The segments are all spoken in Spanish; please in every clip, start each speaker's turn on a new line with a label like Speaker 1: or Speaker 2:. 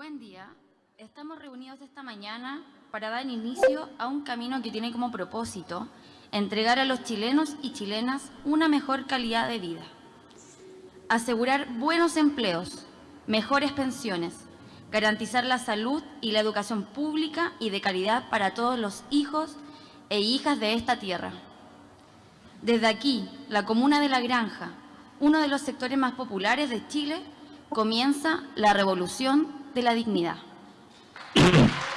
Speaker 1: Buen día. Estamos reunidos esta mañana para dar inicio a un camino que tiene como propósito entregar a los chilenos y chilenas una mejor calidad de vida, asegurar buenos empleos, mejores pensiones, garantizar la salud y la educación pública y de calidad para todos los hijos e hijas de esta tierra. Desde aquí, la comuna de La Granja, uno de los sectores más populares de Chile, comienza la revolución de la dignidad.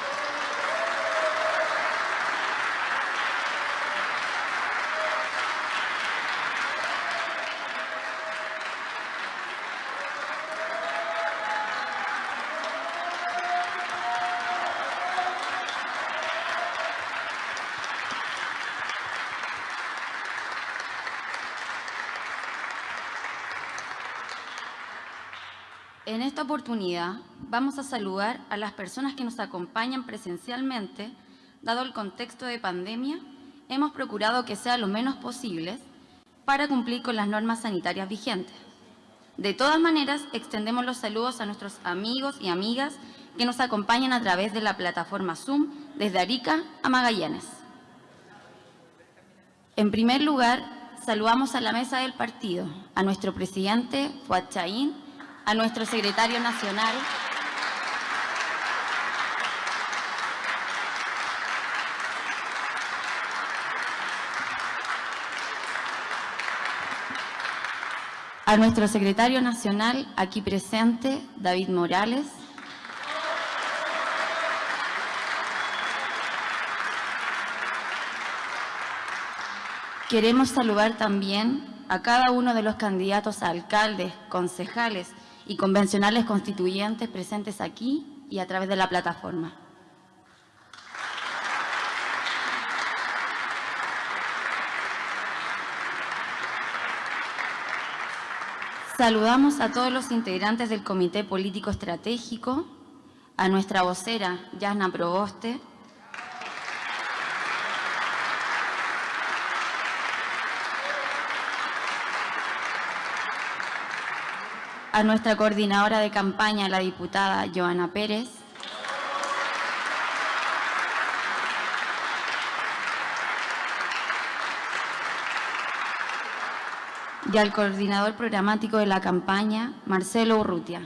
Speaker 1: En esta oportunidad vamos a saludar a las personas que nos acompañan presencialmente. Dado el contexto de pandemia, hemos procurado que sea lo menos posible para cumplir con las normas sanitarias vigentes. De todas maneras, extendemos los saludos a nuestros amigos y amigas que nos acompañan a través de la plataforma Zoom desde Arica a Magallanes. En primer lugar, saludamos a la mesa del partido, a nuestro presidente Fuad Chaín, a nuestro secretario nacional, a nuestro secretario nacional aquí presente, David Morales, Queremos saludar también a cada uno de los candidatos a alcaldes, concejales y convencionales constituyentes presentes aquí y a través de la plataforma. Saludamos a todos los integrantes del Comité Político Estratégico, a nuestra vocera, Yasna Proboste, a nuestra coordinadora de campaña, la diputada Joana Pérez, y al coordinador programático de la campaña, Marcelo Urrutia.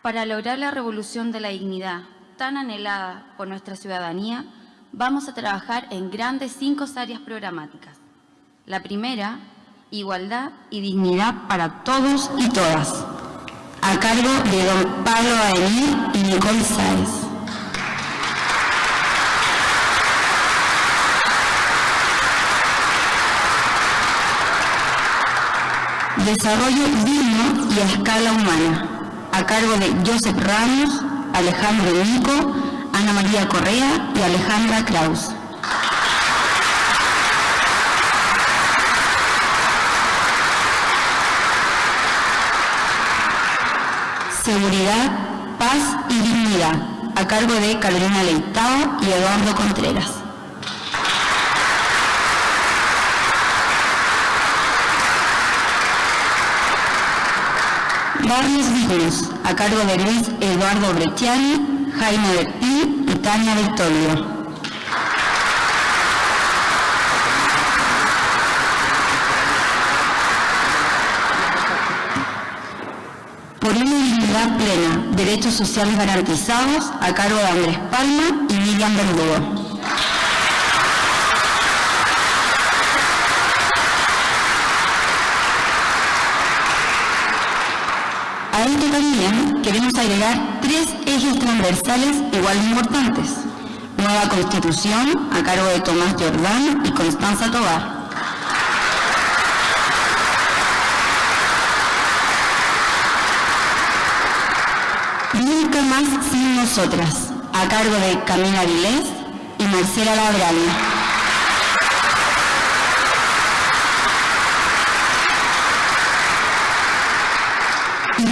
Speaker 1: Para lograr la revolución de la dignidad tan anhelada por nuestra ciudadanía, vamos a trabajar en grandes cinco áreas programáticas. La primera, igualdad y dignidad para todos y todas, a cargo de don Pablo Aemir y Nicole Sáez. Desarrollo digno y a escala humana, a cargo de Joseph Ramos, Alejandro Nico, Ana María Correa y Alejandra Kraus. Seguridad, Paz y Dignidad, a cargo de Carolina Leitao y Eduardo Contreras. Barrios Dignos, a cargo de Luis Eduardo Brecciani, Jaime Bertín y Tania Victorio. Por una dignidad plena, derechos sociales garantizados, a cargo de Andrés Palma y Miriam Verdugo. A también queremos agregar tres ejes transversales igual importantes. Nueva Constitución, a cargo de Tomás Jordán y Constanza Tobar. Nunca más sin nosotras, a cargo de Camila Vilés y Marcela Labrani.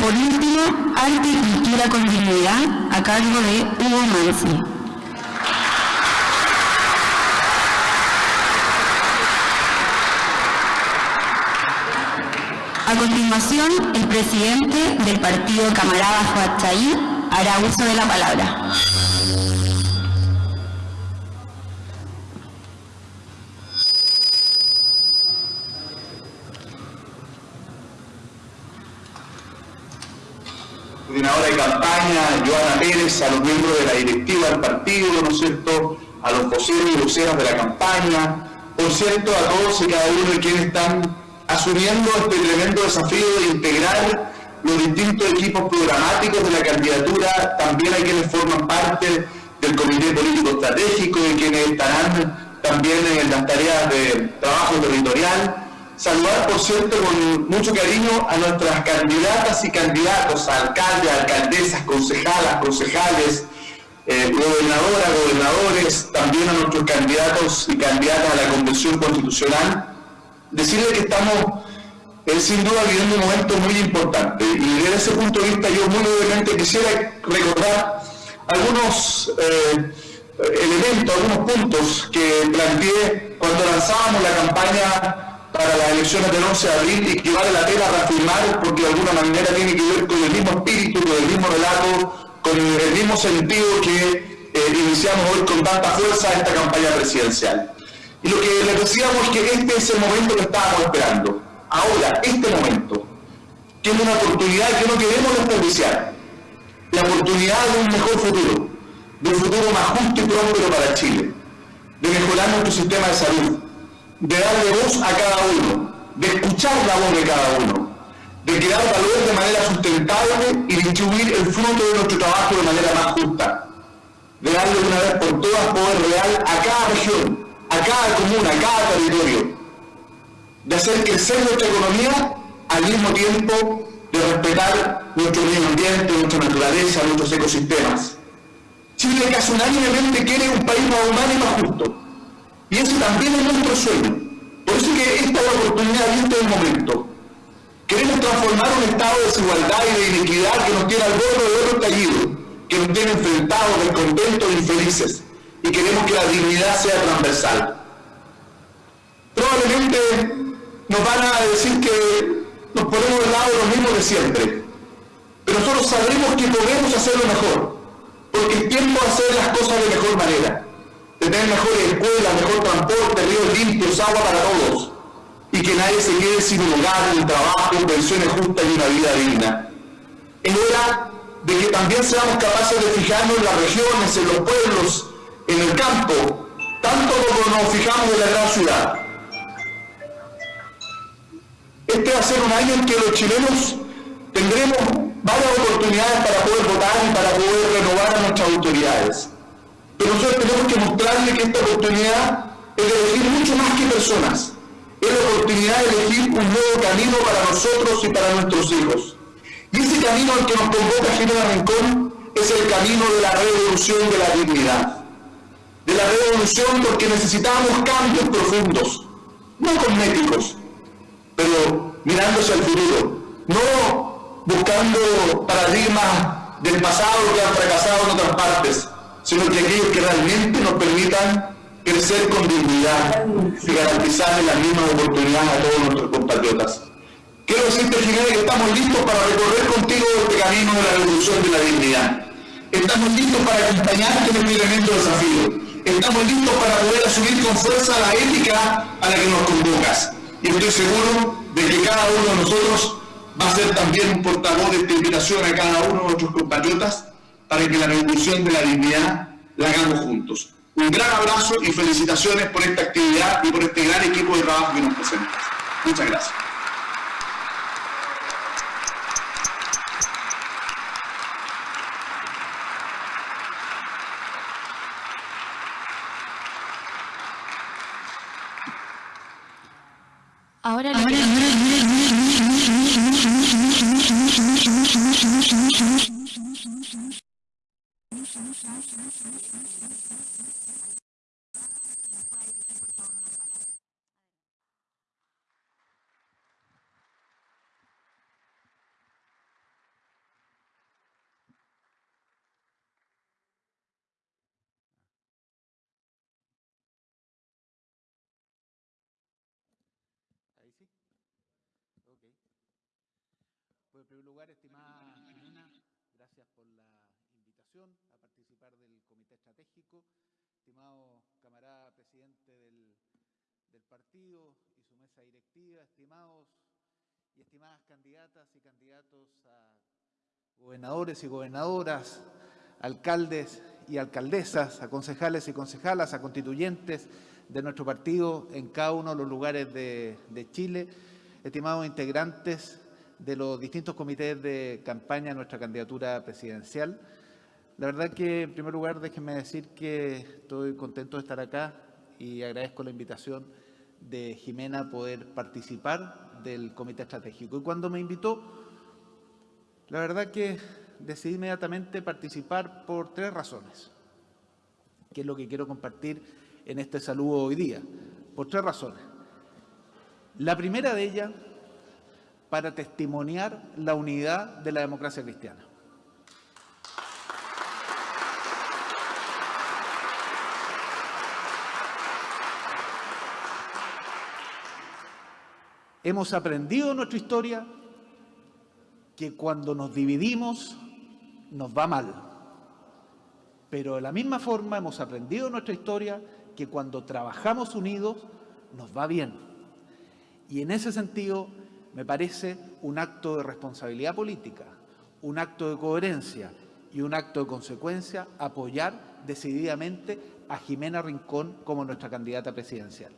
Speaker 1: por último, Arte y Cultura con Dignidad, a cargo de Hugo Mansi. A continuación, el presidente del partido Camarada Fuachayí hará uso de la palabra.
Speaker 2: Joana Pérez, a los miembros de la directiva del partido, ¿no es cierto?, a los voceros y voceras de la campaña, por cierto, a todos y cada uno de quienes están asumiendo este tremendo desafío de integrar los distintos equipos programáticos de la candidatura, también hay quienes forman parte del Comité Político Estratégico y quienes estarán también en las tareas de trabajo territorial, Saludar, por cierto, con mucho cariño a nuestras candidatas y candidatos, a alcaldes, alcaldesas, concejalas, concejales, eh, gobernadoras, gobernadores, también a nuestros candidatos y candidatas a la Convención Constitucional. Decirles que estamos, eh, sin duda, viviendo un momento muy importante. Y desde ese punto de vista, yo muy brevemente quisiera recordar algunos eh, elementos, algunos puntos que planteé cuando lanzábamos la campaña para las elecciones del 11 de abril y que vale la pena reafirmar porque de alguna manera tiene que ver con el mismo espíritu, con el mismo relato, con el mismo sentido que eh, iniciamos hoy con tanta fuerza esta campaña presidencial. Y lo que les decíamos es que este es el momento que estábamos esperando. Ahora, este momento, que es una oportunidad que no queremos desperdiciar, la oportunidad de un mejor futuro, de un futuro más justo y próspero para Chile, de mejorar nuestro sistema de salud, de darle voz a cada uno, de escuchar la voz de cada uno, de crear valor de manera sustentable y distribuir el fruto de nuestro trabajo de manera más justa, de darle una vez por todas poder real a cada región, a cada comuna, a cada territorio, de hacer crecer nuestra economía al mismo tiempo de respetar nuestro medio ambiente, nuestra naturaleza, nuestros ecosistemas. Chile casi unánimemente quiere un país más humano y más justo y ese también es nuestro sueño. Por eso es que esta es la oportunidad y este es el momento. Queremos transformar un estado de desigualdad y de inequidad que nos tiene al borde de otro estallido, que nos tiene enfrentados, descontentos e infelices. Y queremos que la dignidad sea transversal. Probablemente nos van a decir que nos ponemos del lado de los mismos de siempre. Pero nosotros sabemos que podemos hacerlo mejor, porque es tiempo de hacer las cosas de mejor manera tener mejores escuelas, mejor transporte, ríos limpios, agua para todos, y que nadie se quede sin un hogar, un trabajo, pensiones justas y una vida digna. Es hora de que también seamos capaces de fijarnos en las regiones, en los pueblos, en el campo, tanto como nos fijamos en la gran ciudad. Este va a ser un año en que los chilenos tendremos varias oportunidades para poder votar y para poder renovar a nuestras autoridades. Pero nosotros tenemos que mostrarle que esta oportunidad es de elegir mucho más que personas. Es la oportunidad de elegir un nuevo camino para nosotros y para nuestros hijos. Y ese camino al que nos convoca General Rincón es el camino de la revolución de la dignidad. De la revolución porque necesitamos cambios profundos, no cosméticos, pero mirándose al futuro, no buscando paradigmas del pasado que han fracasado en otras partes, sino que aquellos que realmente nos permitan crecer con dignidad y garantizarle las mismas oportunidades a todos nuestros compatriotas. Quiero decirte, Ginebra, que estamos listos para recorrer contigo este camino de la revolución de la dignidad. Estamos listos para acompañarte en este tremendo desafío. Estamos listos para poder asumir con fuerza la ética a la que nos convocas. Y estoy seguro de que cada uno de nosotros va a ser también un portavoz de esta invitación a cada uno de nuestros compatriotas para que la revolución de la dignidad la hagamos juntos. Un gran abrazo y felicitaciones por esta actividad y por este gran equipo de trabajo que nos presentas. Muchas gracias.
Speaker 1: Ahora,
Speaker 3: sí. Ok. Pues en primer lugar, estimada Jimena, gracias por la invitación a participar del Comité Estratégico. Estimado camarada presidente del, del partido y su mesa directiva, estimados y estimadas candidatas y candidatos a gobernadores y gobernadoras, alcaldes y alcaldesas, a concejales y concejalas, a constituyentes de nuestro partido en cada uno de los lugares de, de Chile, estimados integrantes de los distintos comités de campaña de nuestra candidatura presidencial. La verdad que, en primer lugar, déjenme decir que estoy contento de estar acá y agradezco la invitación de Jimena a poder participar del comité estratégico. Y cuando me invitó, la verdad que decidí inmediatamente participar por tres razones, que es lo que quiero compartir en este saludo hoy día, por tres razones. La primera de ellas, para testimoniar la unidad de la democracia cristiana. Hemos aprendido en nuestra historia que cuando nos dividimos nos va mal. Pero de la misma forma hemos aprendido en nuestra historia que cuando trabajamos unidos nos va bien. Y en ese sentido me parece un acto de responsabilidad política, un acto de coherencia y un acto de consecuencia apoyar decididamente a Jimena Rincón como nuestra candidata presidencial.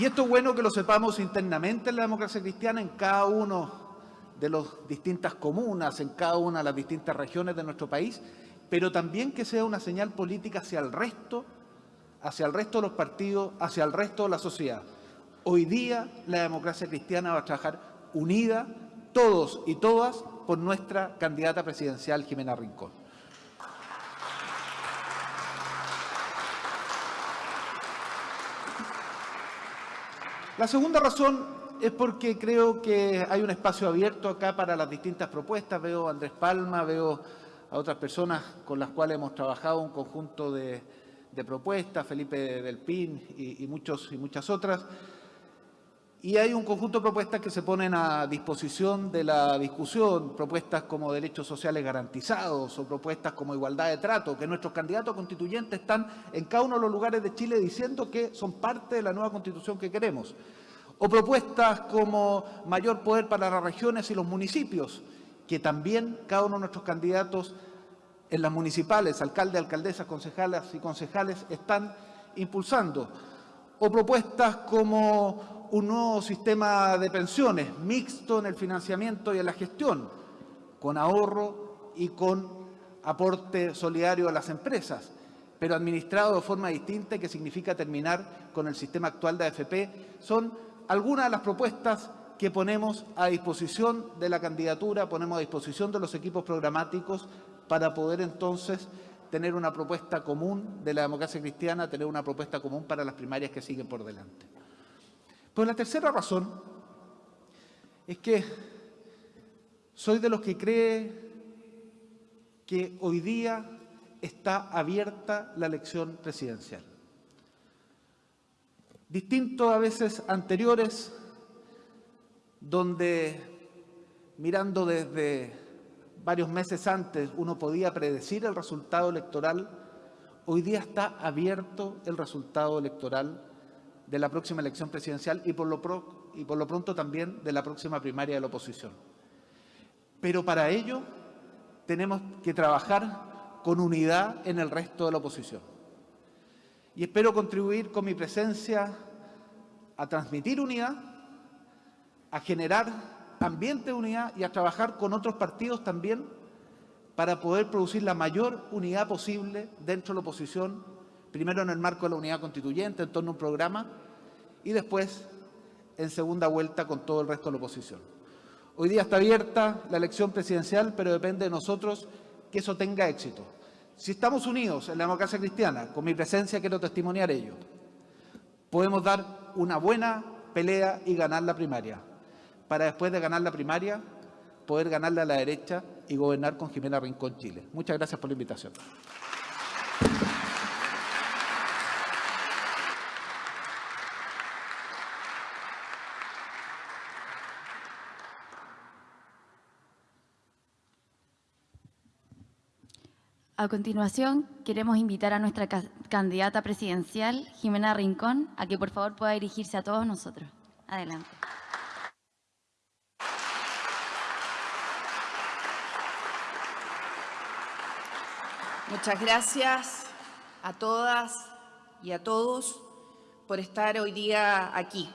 Speaker 3: Y esto es bueno que lo sepamos internamente en la democracia cristiana, en cada uno de las distintas comunas, en cada una de las distintas regiones de nuestro país, pero también que sea una señal política hacia el resto, hacia el resto de los partidos, hacia el resto de la sociedad. Hoy día la democracia cristiana va a trabajar unida, todos y todas, por nuestra candidata presidencial, Jimena Rincón. La segunda razón es porque creo que hay un espacio abierto acá para las distintas propuestas. Veo a Andrés Palma, veo a otras personas con las cuales hemos trabajado un conjunto de, propuestas, Felipe del Pin y, muchos, y muchas otras. Y hay un conjunto de propuestas que se ponen a disposición de la discusión, propuestas como derechos sociales garantizados o propuestas como igualdad de trato, que nuestros candidatos constituyentes están en cada uno de los lugares de Chile diciendo que son parte de la nueva constitución que queremos. O propuestas como mayor poder para las regiones y los municipios, que también cada uno de nuestros candidatos en las municipales, alcaldes, alcaldesas, concejalas y concejales están impulsando. O propuestas como un nuevo sistema de pensiones mixto en el financiamiento y en la gestión, con ahorro y con aporte solidario a las empresas, pero administrado de forma distinta, que significa terminar con el sistema actual de AFP, son algunas de las propuestas que ponemos a disposición de la candidatura, ponemos a disposición de los equipos programáticos para poder entonces tener una propuesta común de la democracia cristiana, tener una propuesta común para las primarias que siguen por delante. Pero la tercera razón es que soy de los que cree que hoy día está abierta la elección presidencial. Distinto a veces anteriores, donde mirando desde varios meses antes uno podía predecir el resultado electoral, hoy día está abierto el resultado electoral de la próxima elección presidencial y por, lo pronto también de la próxima primaria de la oposición. Pero para ello tenemos que trabajar con unidad en el resto de la oposición. Y espero contribuir con mi presencia a transmitir unidad, a generar ambiente de unidad y a trabajar con otros partidos también para poder producir la mayor unidad posible dentro de la oposición primero en el marco de la unidad constituyente, en torno a un programa, y después en segunda vuelta con todo el resto de la oposición. Hoy día está abierta la elección presidencial, pero depende de nosotros que eso tenga éxito. Si estamos unidos en la democracia cristiana, con mi presencia quiero testimoniar ello, podemos dar una buena pelea y ganar la primaria, para después de ganar la primaria, poder ganarle a la derecha y gobernar con Jimena Rincón Chile. Muchas gracias por la invitación.
Speaker 1: A continuación, queremos invitar a nuestra candidata presidencial, Jimena Rincón, a que por favor pueda dirigirse a todos nosotros. Adelante.
Speaker 4: Muchas gracias a todas y a todos por estar hoy día aquí.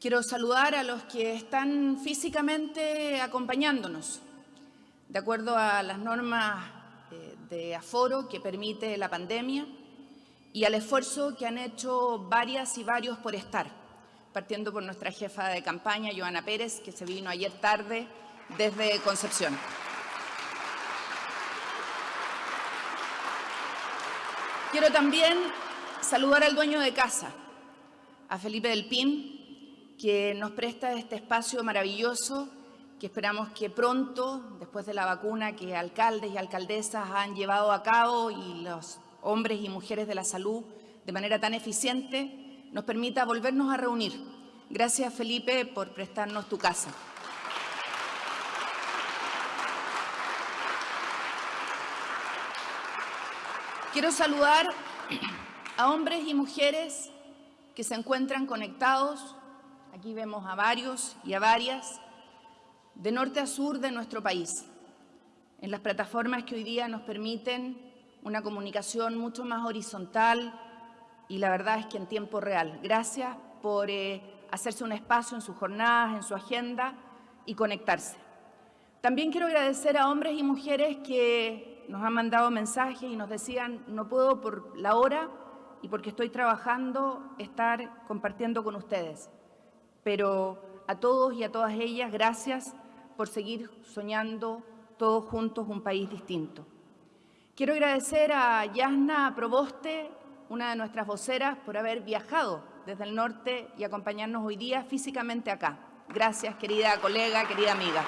Speaker 4: Quiero saludar a los que están físicamente acompañándonos, de acuerdo a las normas eh, de aforo que permite la pandemia y al esfuerzo que han hecho varias y varios por estar, partiendo por nuestra jefa de campaña, Joana Pérez, que se vino ayer tarde desde Concepción. Quiero también saludar al dueño de casa, a Felipe del Pin, que nos presta este espacio maravilloso que esperamos que pronto, después de la vacuna que alcaldes y alcaldesas han llevado a cabo y los hombres y mujeres de la salud de manera tan eficiente, nos permita volvernos a reunir. Gracias, Felipe, por prestarnos tu casa. Quiero saludar a hombres y mujeres que se encuentran conectados, aquí vemos a varios y a varias, de norte a sur de nuestro país, en las plataformas que hoy día nos permiten una comunicación mucho más horizontal y la verdad es que en tiempo real. Gracias por eh, hacerse un espacio en sus jornadas, en su agenda y conectarse. También quiero agradecer a hombres y mujeres que nos han mandado mensajes y nos decían, no puedo por la hora y porque estoy trabajando estar compartiendo con ustedes. Pero a todos y a todas ellas, gracias por seguir soñando todos juntos un país distinto. Quiero agradecer a Yasna Proboste, una de nuestras voceras, por haber viajado desde el norte y acompañarnos hoy día físicamente acá. Gracias, querida colega, querida amiga.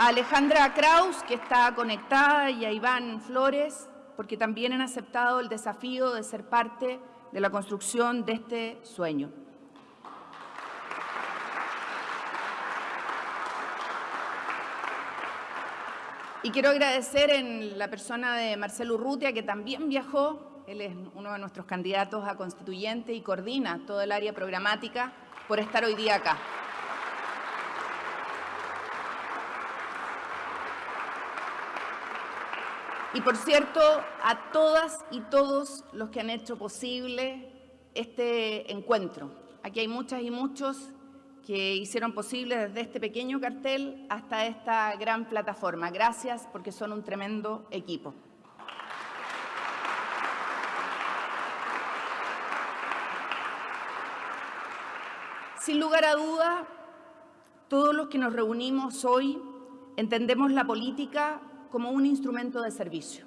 Speaker 4: A Alejandra Kraus, que está conectada, y a Iván Flores, porque también han aceptado el desafío de ser parte de la construcción de este sueño. Y quiero agradecer en la persona de Marcelo Urrutia, que también viajó, él es uno de nuestros candidatos a constituyente y coordina todo el área programática, por estar hoy día acá. Y por cierto, a todas y todos los que han hecho posible este encuentro. Aquí hay muchas y muchos que hicieron posible desde este pequeño cartel hasta esta gran plataforma. Gracias porque son un tremendo equipo. Sin lugar a duda, todos los que nos reunimos hoy entendemos la política como un instrumento de servicio.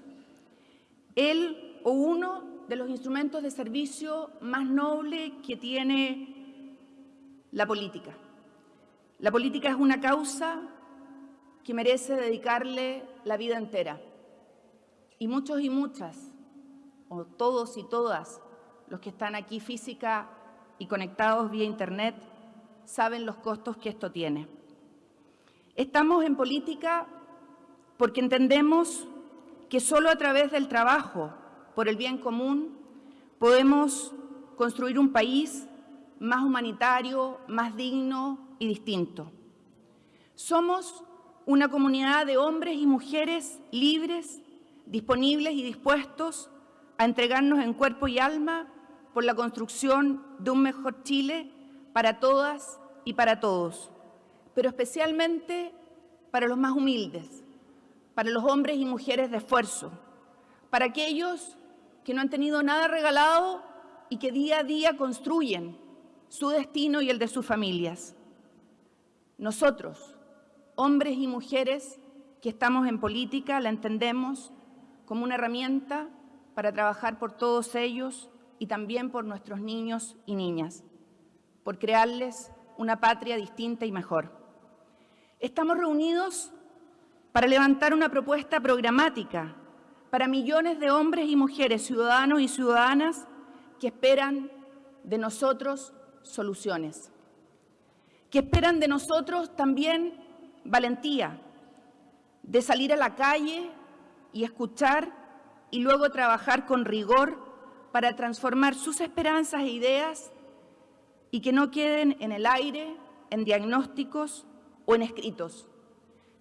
Speaker 4: Él o uno de los instrumentos de servicio más noble que tiene la política. La política es una causa que merece dedicarle la vida entera. Y muchos y muchas, o todos y todas, los que están aquí física y conectados vía Internet, saben los costos que esto tiene. Estamos en política porque entendemos que solo a través del trabajo por el bien común podemos construir un país más humanitario, más digno y distinto. Somos una comunidad de hombres y mujeres libres, disponibles y dispuestos a entregarnos en cuerpo y alma por la construcción de un mejor Chile para todas y para todos, pero especialmente para los más humildes, para los hombres y mujeres de esfuerzo, para aquellos que no han tenido nada regalado y que día a día construyen su destino y el de sus familias. Nosotros, hombres y mujeres que estamos en política, la entendemos como una herramienta para trabajar por todos ellos y también por nuestros niños y niñas, por crearles una patria distinta y mejor. Estamos reunidos para levantar una propuesta programática para millones de hombres y mujeres, ciudadanos y ciudadanas que esperan de nosotros soluciones, que esperan de nosotros también valentía, de salir a la calle y escuchar y luego trabajar con rigor para transformar sus esperanzas e ideas y que no queden en el aire, en diagnósticos o en escritos,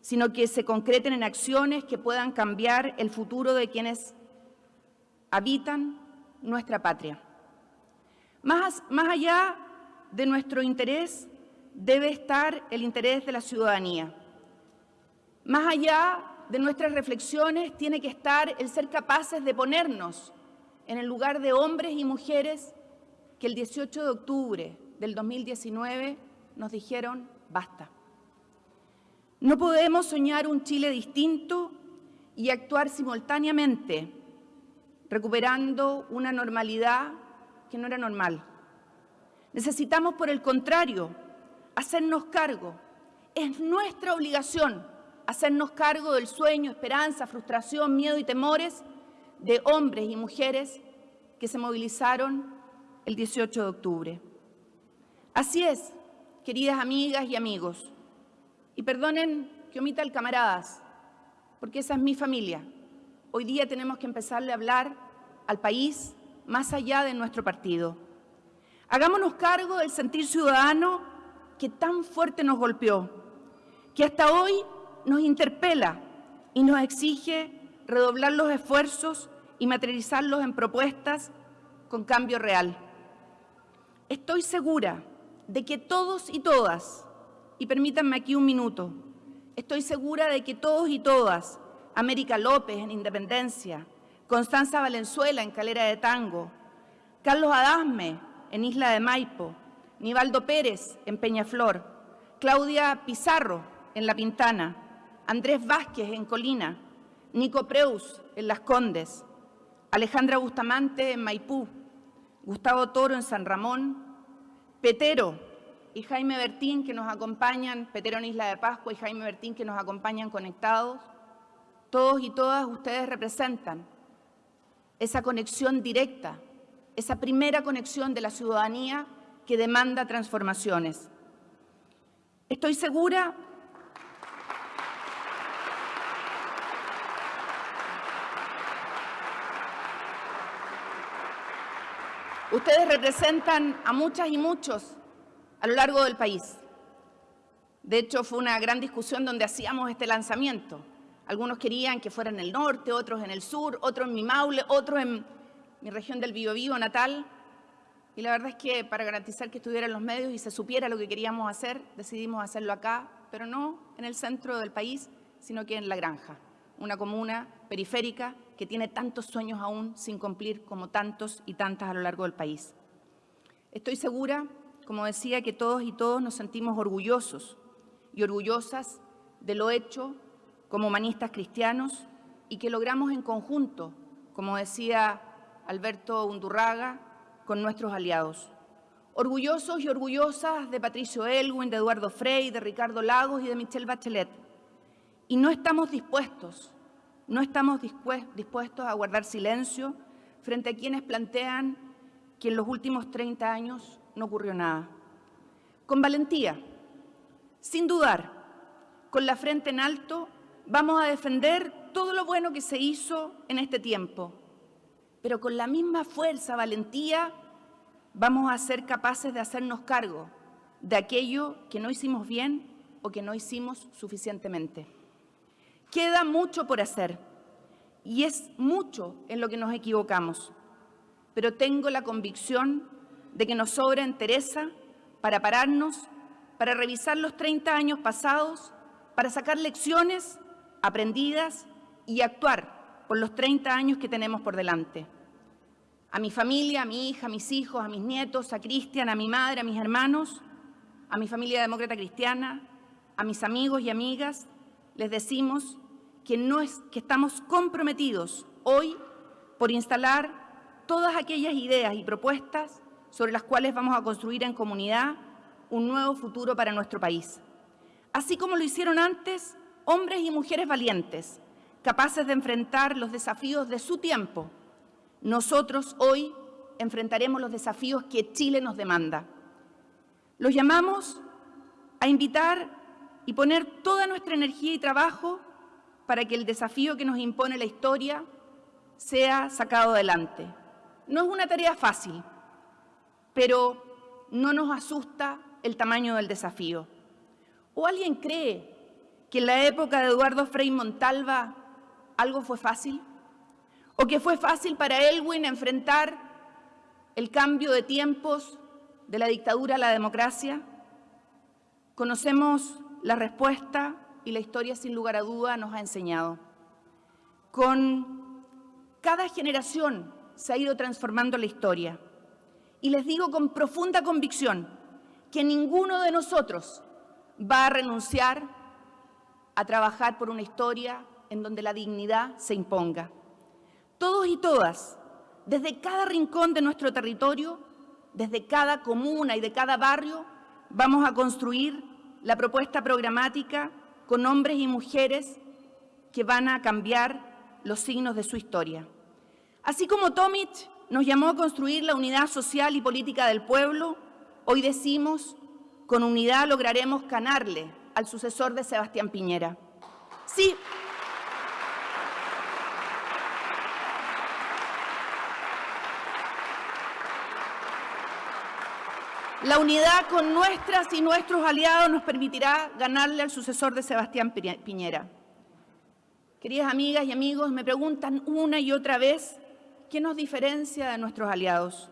Speaker 4: sino que se concreten en acciones que puedan cambiar el futuro de quienes habitan nuestra patria. Más, más allá de nuestro interés debe estar el interés de la ciudadanía. Más allá de nuestras reflexiones tiene que estar el ser capaces de ponernos en el lugar de hombres y mujeres que el 18 de octubre del 2019 nos dijeron basta. No podemos soñar un Chile distinto y actuar simultáneamente, recuperando una normalidad que no era normal. Necesitamos, por el contrario, hacernos cargo. Es nuestra obligación hacernos cargo del sueño, esperanza, frustración, miedo y temores de hombres y mujeres que se movilizaron el 18 de octubre. Así es, queridas amigas y amigos, y perdonen que omita el camaradas, porque esa es mi familia. Hoy día tenemos que empezarle a hablar al país más allá de nuestro partido. Hagámonos cargo del sentir ciudadano que tan fuerte nos golpeó, que hasta hoy nos interpela y nos exige redoblar los esfuerzos y materializarlos en propuestas con cambio real. Estoy segura de que todos y todas, y permítanme aquí un minuto, estoy segura de que todos y todas, América López en Independencia, Constanza Valenzuela en Calera de Tango, Carlos Adasme en Isla de Maipo, Nivaldo Pérez en Peñaflor, Claudia Pizarro en La Pintana, Andrés Vázquez en Colina, Nico Preus en Las Condes, Alejandra Bustamante en Maipú, Gustavo Toro en San Ramón, Petero y Jaime Bertín que nos acompañan, Petero en Isla de Pascua y Jaime Bertín que nos acompañan conectados, todos y todas ustedes representan esa conexión directa, esa primera conexión de la ciudadanía que demanda transformaciones. Estoy segura Ustedes representan a muchas y muchos a lo largo del país. De hecho, fue una gran discusión donde hacíamos este lanzamiento. Algunos querían que fuera en el norte, otros en el sur, otros en mi Maule, otros en mi región del Biobío natal. Y la verdad es que para garantizar que estuvieran los medios y se supiera lo que queríamos hacer, decidimos hacerlo acá, pero no en el centro del país, sino que en La Granja, una comuna periférica que tiene tantos sueños aún sin cumplir como tantos y tantas a lo largo del país. Estoy segura, como decía, que todos y todos nos sentimos orgullosos y orgullosas de lo hecho como humanistas cristianos y que logramos en conjunto, como decía Alberto Undurraga, con nuestros aliados. Orgullosos y orgullosas de Patricio Elwin, de Eduardo Frey, de Ricardo Lagos y de Michelle Bachelet. Y no estamos dispuestos no estamos dispuestos a guardar silencio frente a quienes plantean que en los últimos 30 años no ocurrió nada. Con valentía, sin dudar, con la frente en alto, vamos a defender todo lo bueno que se hizo en este tiempo, pero con la misma fuerza, valentía, vamos a ser capaces de hacernos cargo de aquello que no hicimos bien o que no hicimos suficientemente. Queda mucho por hacer y es mucho en lo que nos equivocamos, pero tengo la convicción de que nos sobra entereza para pararnos, para revisar los 30 años pasados, para sacar lecciones aprendidas y actuar por los 30 años que tenemos por delante. A mi familia, a mi hija, a mis hijos, a mis nietos, a Cristian, a mi madre, a mis hermanos, a mi familia demócrata cristiana, a mis amigos y amigas, les decimos que, que estamos comprometidos hoy por instalar todas aquellas ideas y propuestas sobre las cuales vamos a construir en comunidad un nuevo futuro para nuestro país. Así como lo hicieron antes hombres y mujeres valientes, capaces de enfrentar los desafíos de su tiempo, nosotros hoy enfrentaremos los desafíos que Chile nos demanda. Los llamamos a invitar y poner toda nuestra energía y trabajo para que el desafío que nos impone la historia sea sacado adelante. No es una tarea fácil, pero no nos asusta el tamaño del desafío. ¿O alguien cree que en la época de Eduardo Frei Montalva algo fue fácil? ¿O que fue fácil para Elwin enfrentar el cambio de tiempos de la dictadura a la democracia? Conocemos la respuesta y la historia sin lugar a duda nos ha enseñado. Con cada generación se ha ido transformando la historia. Y les digo con profunda convicción que ninguno de nosotros va a renunciar a trabajar por una historia en donde la dignidad se imponga. Todos y todas, desde cada rincón de nuestro territorio, desde cada comuna y de cada barrio, vamos a construir la propuesta programática con hombres y mujeres que van a cambiar los signos de su historia. Así como Tomic nos llamó a construir la unidad social y política del pueblo, hoy decimos, con unidad lograremos ganarle al sucesor de Sebastián Piñera. Sí, La unidad con nuestras y nuestros aliados nos permitirá ganarle al sucesor de Sebastián Piñera. Queridas amigas y amigos, me preguntan una y otra vez qué nos diferencia de nuestros aliados.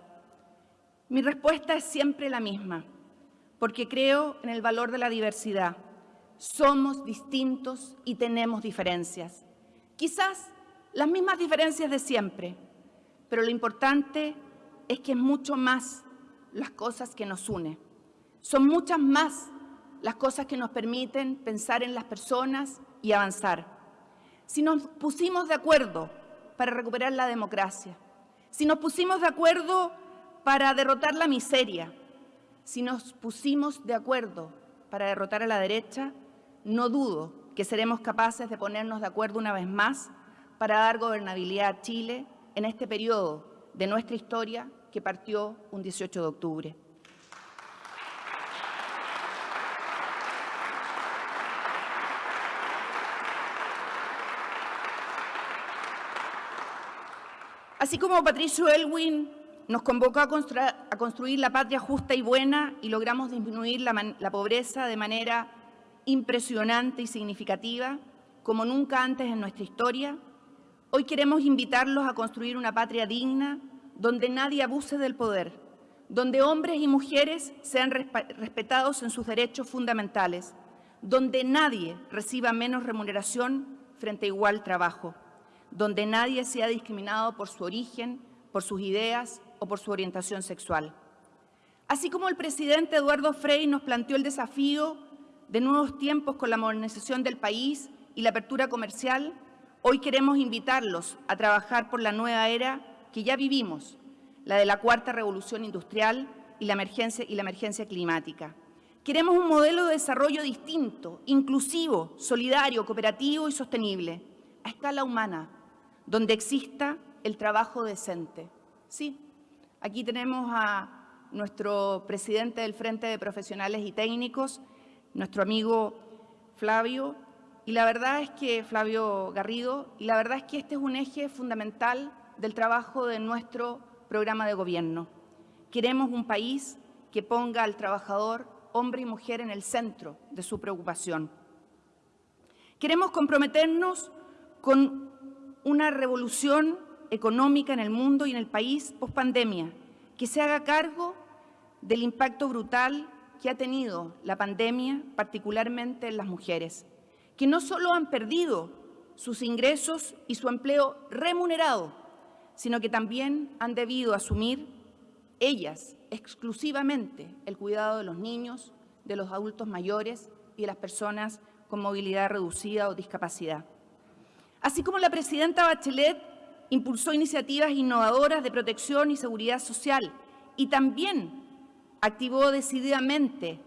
Speaker 4: Mi respuesta es siempre la misma, porque creo en el valor de la diversidad. Somos distintos y tenemos diferencias. Quizás las mismas diferencias de siempre, pero lo importante es que es mucho más las cosas que nos unen. Son muchas más las cosas que nos permiten pensar en las personas y avanzar. Si nos pusimos de acuerdo para recuperar la democracia, si nos pusimos de acuerdo para derrotar la miseria, si nos pusimos de acuerdo para derrotar a la derecha, no dudo que seremos capaces de ponernos de acuerdo una vez más para dar gobernabilidad a Chile en este periodo de nuestra historia que partió un 18 de octubre. Así como Patricio Elwin nos convocó a, construir la patria justa y buena y logramos disminuir la, la pobreza de manera impresionante y significativa, como nunca antes en nuestra historia, hoy queremos invitarlos a construir una patria digna donde nadie abuse del poder, donde hombres y mujeres sean respetados en sus derechos fundamentales, donde nadie reciba menos remuneración frente a igual trabajo, donde nadie sea discriminado por su origen, por sus ideas o por su orientación sexual. Así como el presidente Eduardo Frei nos planteó el desafío de nuevos tiempos con la modernización del país y la apertura comercial, hoy queremos invitarlos a trabajar por la nueva era que ya vivimos, la de la cuarta revolución industrial y la emergencia, y la emergencia climática. Queremos un modelo de desarrollo distinto, inclusivo, solidario, cooperativo y sostenible, a escala humana, donde exista el trabajo decente. Sí, aquí tenemos a nuestro presidente del Frente de Profesionales y Técnicos, nuestro amigo Flavio, y la verdad es que, Flavio Garrido, y la verdad es que este es un eje fundamental del trabajo de nuestro programa de gobierno. Queremos un país que ponga al trabajador, hombre y mujer, en el centro de su preocupación. Queremos comprometernos con una revolución económica en el mundo y en el país post-pandemia, que se haga cargo del impacto brutal que ha tenido la pandemia, particularmente en las mujeres, que no solo han perdido sus ingresos y su empleo remunerado, sino que también han debido asumir ellas exclusivamente el cuidado de los niños, de los adultos mayores y de las personas con movilidad reducida o discapacidad. Así como la presidenta Bachelet impulsó iniciativas innovadoras de protección y seguridad social y también activó decididamente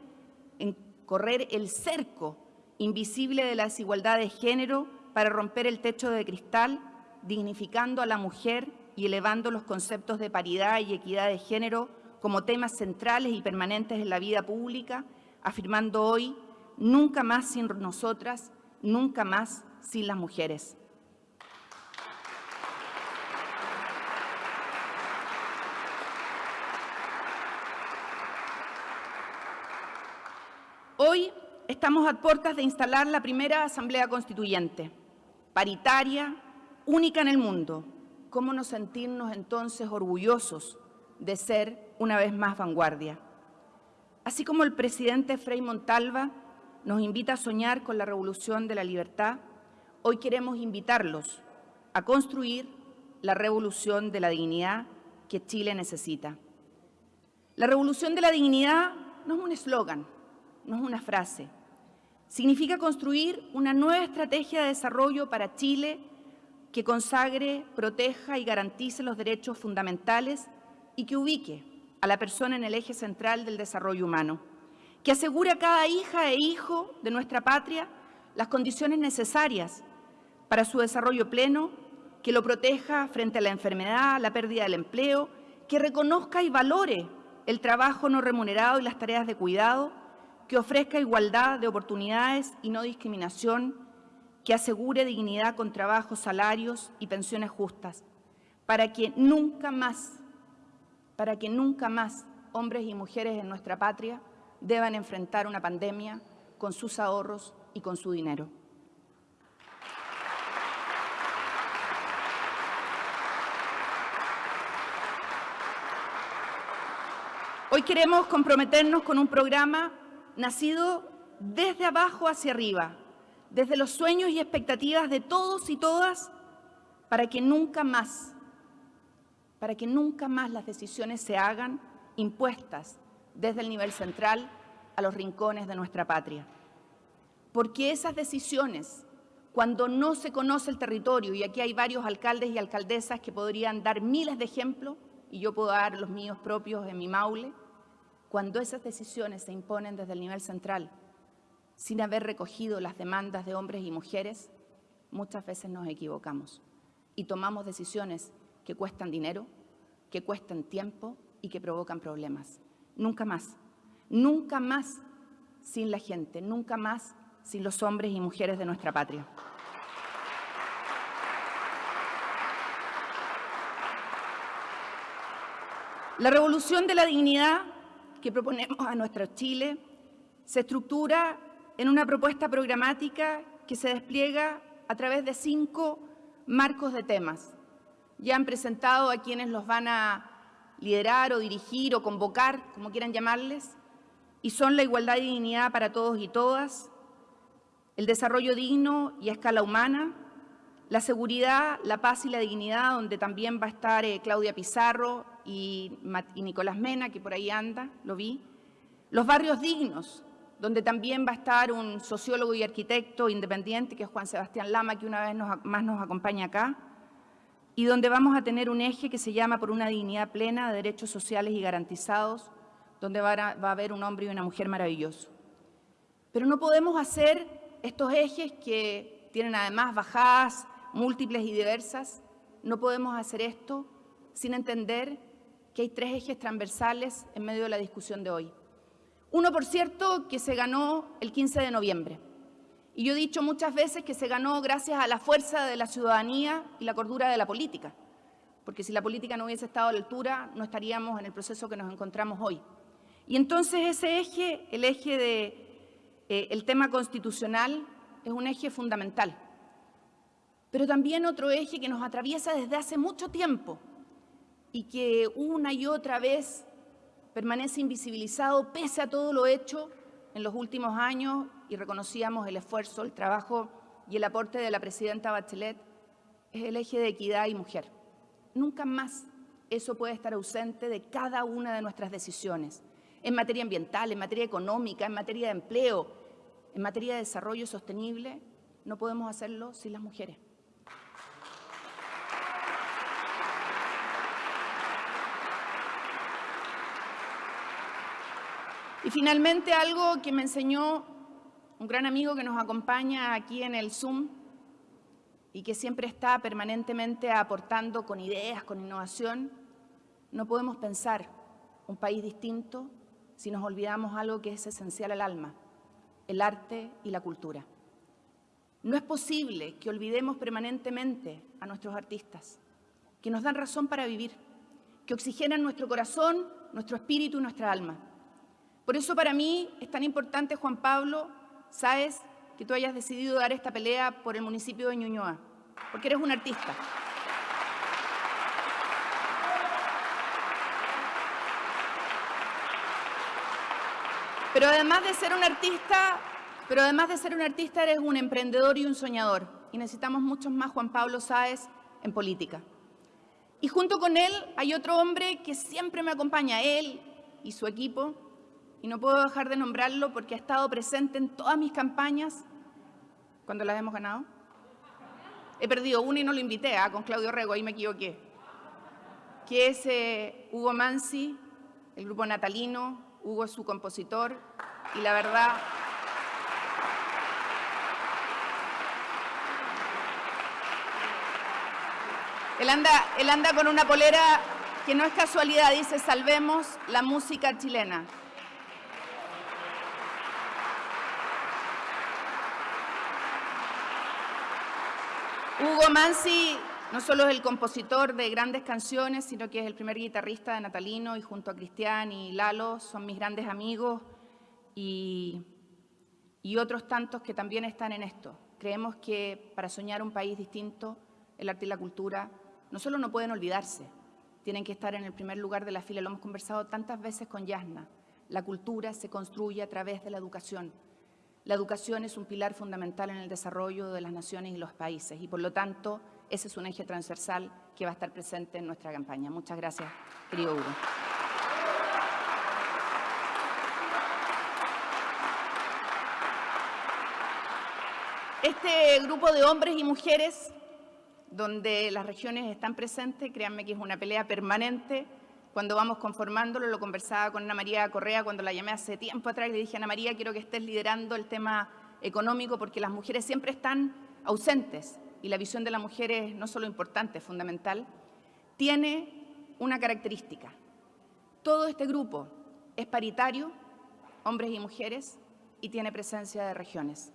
Speaker 4: en correr el cerco invisible de la desigualdad de género para romper el techo de cristal, dignificando a la mujer y elevando los conceptos de paridad y equidad de género como temas centrales y permanentes en la vida pública, afirmando hoy, nunca más sin nosotras, nunca más sin las mujeres. Hoy estamos a puertas de instalar la primera Asamblea Constituyente, paritaria, única en el mundo. ¿Cómo no sentirnos entonces orgullosos de ser una vez más vanguardia? Así como el presidente Frei Montalva nos invita a soñar con la revolución de la libertad, hoy queremos invitarlos a construir la revolución de la dignidad que Chile necesita. La revolución de la dignidad no es un eslogan, no es una frase. Significa construir una nueva estrategia de desarrollo para Chile que consagre, proteja y garantice los derechos fundamentales y que ubique a la persona en el eje central del desarrollo humano, que asegure a cada hija e hijo de nuestra patria las condiciones necesarias para su desarrollo pleno, que lo proteja frente a la enfermedad, la pérdida del empleo, que reconozca y valore el trabajo no remunerado y las tareas de cuidado, que ofrezca igualdad de oportunidades y no discriminación, que asegure dignidad con trabajo, salarios y pensiones justas, para que nunca más, para que nunca más hombres y mujeres en nuestra patria deban enfrentar una pandemia con sus ahorros y con su dinero. Hoy queremos comprometernos con un programa nacido desde abajo hacia arriba, desde los sueños y expectativas de todos y todas, para que nunca más, para que nunca más las decisiones se hagan impuestas desde el nivel central a los rincones de nuestra patria. Porque esas decisiones, cuando no se conoce el territorio, y aquí hay varios alcaldes y alcaldesas que podrían dar miles de ejemplos, y yo puedo dar los míos propios en mi Maule, cuando esas decisiones se imponen desde el nivel central, sin haber recogido las demandas de hombres y mujeres, muchas veces nos equivocamos y tomamos decisiones que cuestan dinero, que cuestan tiempo y que provocan problemas. Nunca más, nunca más sin la gente, nunca más sin los hombres y mujeres de nuestra patria. La revolución de la dignidad que proponemos a nuestro Chile se estructura en una propuesta programática que se despliega a través de cinco marcos de temas. Ya han presentado a quienes los van a liderar o dirigir o convocar, como quieran llamarles, y son la igualdad y dignidad para todos y todas, el desarrollo digno y a escala humana, la seguridad, la paz y la dignidad, donde también va a estar eh, Claudia Pizarro y, Nicolás Mena, que por ahí anda, lo vi. Los barrios dignos, donde también va a estar un sociólogo y arquitecto independiente, que es Juan Sebastián Lama, que una vez más nos acompaña acá, y donde vamos a tener un eje que se llama por una dignidad plena de derechos sociales y garantizados, donde va a, va a haber un hombre y una mujer maravilloso. Pero no podemos hacer estos ejes que tienen además bajadas múltiples y diversas, no podemos hacer esto sin entender que hay tres ejes transversales en medio de la discusión de hoy. Uno, por cierto, que se ganó el 15 de noviembre. Y yo he dicho muchas veces que se ganó gracias a la fuerza de la ciudadanía y la cordura de la política. Porque si la política no hubiese estado a la altura, no estaríamos en el proceso que nos encontramos hoy. Y entonces ese eje, el eje del de, eh, tema constitucional, es un eje fundamental. Pero también otro eje que nos atraviesa desde hace mucho tiempo, y que una y otra vez permanece invisibilizado pese a todo lo hecho en los últimos años y reconocíamos el esfuerzo, el trabajo y el aporte de la presidenta Bachelet, es el eje de equidad y mujer. Nunca más eso puede estar ausente de cada una de nuestras decisiones, en materia ambiental, en materia económica, en materia de empleo, en materia de desarrollo sostenible, no podemos hacerlo sin las mujeres. Y finalmente algo que me enseñó un gran amigo que nos acompaña aquí en el Zoom y que siempre está permanentemente aportando con ideas, con innovación, no podemos pensar un país distinto si nos olvidamos algo que es esencial al alma, el arte y la cultura. No es posible que olvidemos permanentemente a nuestros artistas, que nos dan razón para vivir, que oxigenan nuestro corazón, nuestro espíritu y nuestra alma. Por eso para mí es tan importante, Juan Pablo, sabes que tú hayas decidido dar esta pelea por el municipio de Ñuñoa, porque eres un artista. Pero además de ser un artista, pero además de ser un artista, eres un emprendedor y un soñador. Y necesitamos muchos más Juan Pablo Sáez en política. Y junto con él hay otro hombre que siempre me acompaña, él y su equipo, y no puedo dejar de nombrarlo porque ha estado presente en todas mis campañas cuando las hemos ganado. He perdido una y no lo invité, ¿ah? con Claudio Rego, ahí me equivoqué. Que es eh, Hugo Mansi, el grupo natalino, Hugo es su compositor, y la verdad Él anda, él anda con una polera que no es casualidad, dice salvemos la música chilena. Hugo Mansi no solo es el compositor de grandes canciones, sino que es el primer guitarrista de Natalino y junto a Cristian y Lalo son mis grandes amigos y, y otros tantos que también están en esto. Creemos que para soñar un país distinto, el arte y la cultura no solo no pueden olvidarse, tienen que estar en el primer lugar de la fila. Lo hemos conversado tantas veces con Yasna. La cultura se construye a través de la educación. La educación es un pilar fundamental en el desarrollo de las naciones y los países y por lo tanto ese es un eje transversal que va a estar presente en nuestra campaña. Muchas gracias, querido Hugo. Este grupo de hombres y mujeres donde las regiones están presentes, créanme que es una pelea permanente cuando vamos conformándolo, lo conversaba con Ana María Correa cuando la llamé hace tiempo atrás, le dije, Ana María, quiero que estés liderando el tema económico porque las mujeres siempre están ausentes y la visión de la mujer es no solo importante, es fundamental, tiene una característica. Todo este grupo es paritario, hombres y mujeres, y tiene presencia de regiones.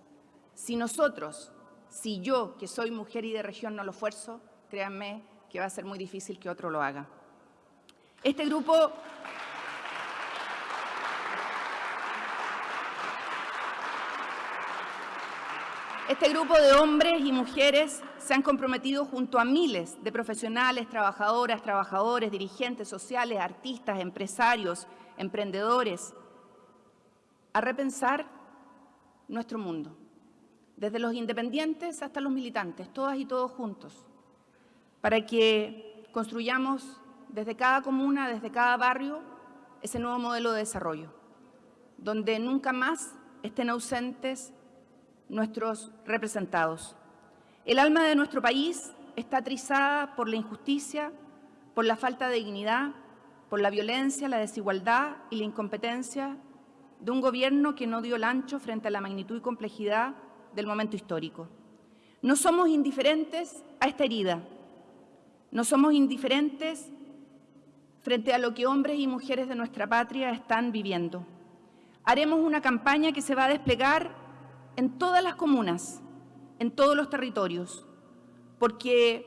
Speaker 4: Si nosotros, si yo, que soy mujer y de región, no lo esfuerzo, créanme que va a ser muy difícil que otro lo haga. Este grupo Este grupo de hombres y mujeres se han comprometido junto a miles de profesionales, trabajadoras, trabajadores, dirigentes sociales, artistas, empresarios, emprendedores, a repensar nuestro mundo, desde los independientes hasta los militantes, todas y todos juntos, para que construyamos desde cada comuna, desde cada barrio, ese nuevo modelo de desarrollo, donde nunca más estén ausentes nuestros representados. El alma de nuestro país está trizada por la injusticia, por la falta de dignidad, por la violencia, la desigualdad y la incompetencia de un gobierno que no dio el ancho frente a la magnitud y complejidad del momento histórico. No somos indiferentes a esta herida, no somos indiferentes frente a lo que hombres y mujeres de nuestra patria están viviendo. Haremos una campaña que se va a desplegar en todas las comunas, en todos los territorios, porque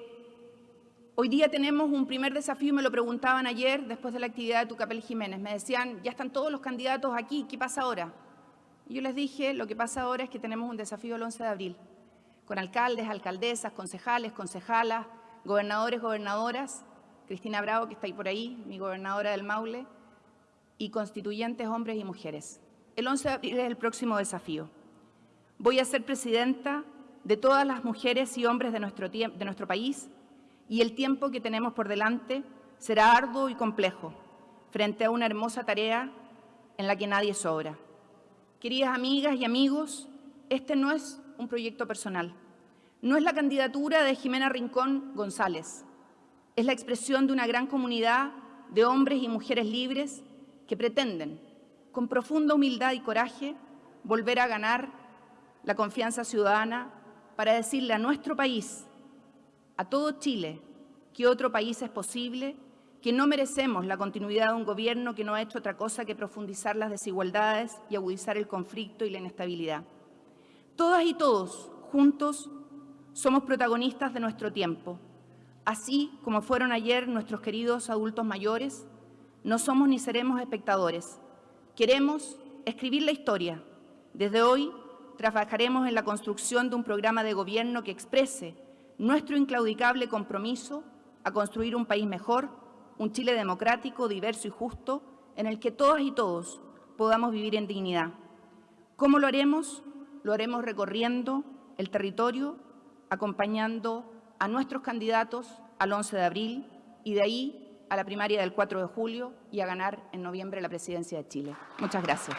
Speaker 4: hoy día tenemos un primer desafío, me lo preguntaban ayer después de la actividad de Tucapel Jiménez, me decían, ya están todos los candidatos aquí, ¿qué pasa ahora? Y yo les dije, lo que pasa ahora es que tenemos un desafío el 11 de abril, con alcaldes, alcaldesas, concejales, concejalas, gobernadores, gobernadoras, Cristina Bravo, que está ahí por ahí, mi gobernadora del Maule, y constituyentes, hombres y mujeres. El 11 de abril es el próximo desafío. Voy a ser presidenta de todas las mujeres y hombres de nuestro, de nuestro país y el tiempo que tenemos por delante será arduo y complejo frente a una hermosa tarea en la que nadie sobra. Queridas amigas y amigos, este no es un proyecto personal. No es la candidatura de Jimena Rincón González. Es la expresión de una gran comunidad de hombres y mujeres libres que pretenden, con profunda humildad y coraje, volver a ganar la confianza ciudadana para decirle a nuestro país, a todo Chile, que otro país es posible que no merecemos la continuidad de un gobierno que no ha hecho otra cosa que profundizar las desigualdades y agudizar el conflicto y la inestabilidad. Todas y todos, juntos, somos protagonistas de nuestro tiempo. Así como fueron ayer nuestros queridos adultos mayores, no somos ni seremos espectadores. Queremos escribir la historia. Desde hoy trabajaremos en la construcción de un programa de gobierno que exprese nuestro inclaudicable compromiso a construir un país mejor un Chile democrático, diverso y justo, en el que todas y todos podamos vivir en dignidad. ¿Cómo lo haremos? Lo haremos recorriendo el territorio, acompañando a nuestros candidatos al 11 de abril y de ahí a la primaria del 4 de julio y a ganar en noviembre la presidencia de Chile. Muchas gracias.